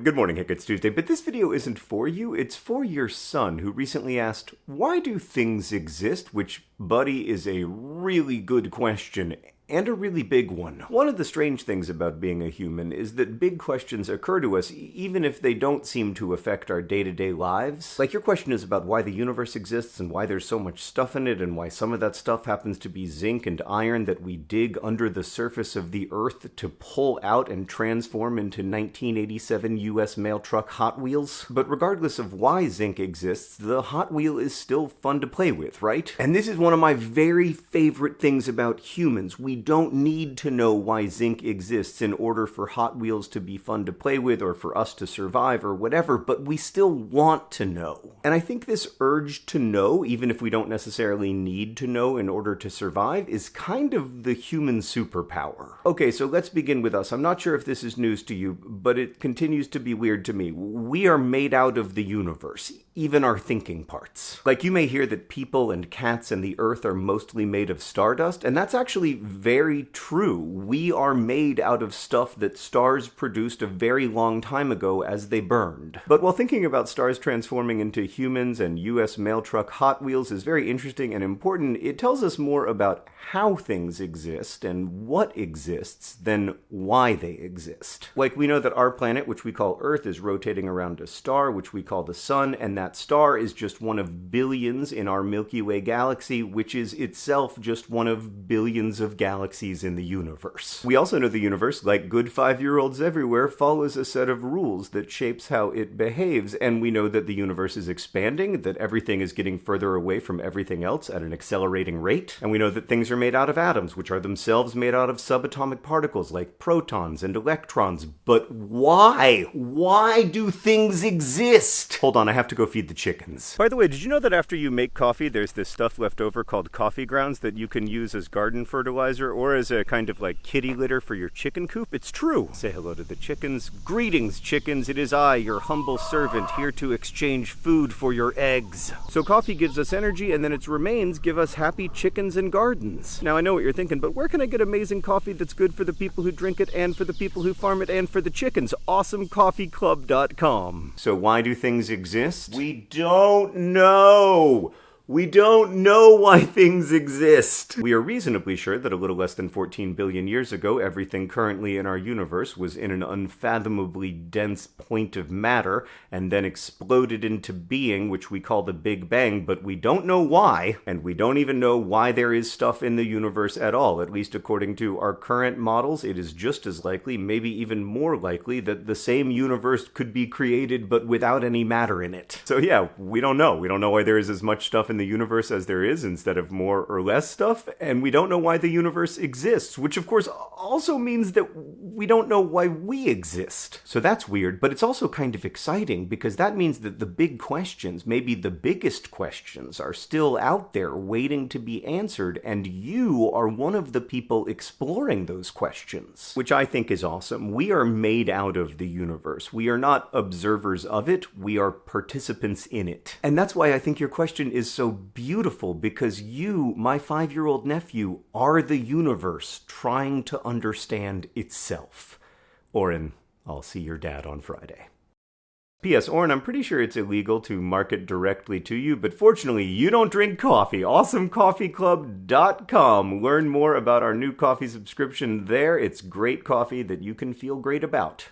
Good morning, Hank. It's Tuesday, but this video isn't for you. It's for your son, who recently asked, Why do things exist? Which, buddy, is a really good question and a really big one. One of the strange things about being a human is that big questions occur to us even if they don't seem to affect our day-to-day lives. Like your question is about why the universe exists and why there's so much stuff in it and why some of that stuff happens to be zinc and iron that we dig under the surface of the earth to pull out and transform into 1987 US mail truck Hot Wheels. But regardless of why zinc exists, the Hot Wheel is still fun to play with, right? And this is one of my very favorite things about humans. We don't need to know why zinc exists in order for Hot Wheels to be fun to play with or for us to survive or whatever, but we still want to know. And I think this urge to know, even if we don't necessarily need to know in order to survive, is kind of the human superpower. Okay, so let's begin with us. I'm not sure if this is news to you, but it continues to be weird to me. We are made out of the universe, even our thinking parts. Like you may hear that people and cats and the earth are mostly made of stardust, and that's actually very true. We are made out of stuff that stars produced a very long time ago as they burned. But while thinking about stars transforming into humans and US mail truck Hot Wheels is very interesting and important, it tells us more about how things exist and what exists than why they exist. Like we know that our planet, which we call Earth, is rotating around a star, which we call the sun, and that star is just one of billions in our Milky Way galaxy, which is itself just one of billions of galaxies in the universe. We also know the universe, like good five-year-olds everywhere, follows a set of rules that shapes how it behaves, and we know that the universe is expanding, that everything is getting further away from everything else at an accelerating rate, and we know that things are made out of atoms, which are themselves made out of subatomic particles like protons and electrons. But why? Why do things exist? Hold on, I have to go feed the chickens. By the way, did you know that after you make coffee, there's this stuff left over called coffee grounds that you can use as garden fertilizer or as a kind of like kitty litter for your chicken coop? It's true. Say hello to the chickens. Greetings, chickens. It is I, your humble servant, here to exchange food for your eggs. So coffee gives us energy, and then its remains give us happy chickens and gardens. Now I know what you're thinking, but where can I get amazing coffee that's good for the people who drink it and for the people who farm it and for the chickens? AwesomeCoffeeClub.com. So why do things exist? We don't know. We don't know why things exist. We are reasonably sure that a little less than 14 billion years ago, everything currently in our universe was in an unfathomably dense point of matter and then exploded into being, which we call the Big Bang, but we don't know why, and we don't even know why there is stuff in the universe at all. At least according to our current models, it is just as likely, maybe even more likely, that the same universe could be created but without any matter in it. So yeah, we don't know. We don't know why there is as much stuff in the universe as there is instead of more or less stuff, and we don't know why the universe exists, which of course also means that we don't know why we exist. So that's weird, but it's also kind of exciting because that means that the big questions, maybe the biggest questions, are still out there waiting to be answered, and you are one of the people exploring those questions, which I think is awesome. We are made out of the universe. We are not observers of it, we are participants in it. And that's why I think your question is beautiful because you, my five year old nephew, are the universe trying to understand itself. Orin, I'll see your dad on Friday. P.S. Orin, I'm pretty sure it's illegal to market directly to you, but fortunately, you don't drink coffee. AwesomeCoffeeClub.com. Learn more about our new coffee subscription there. It's great coffee that you can feel great about.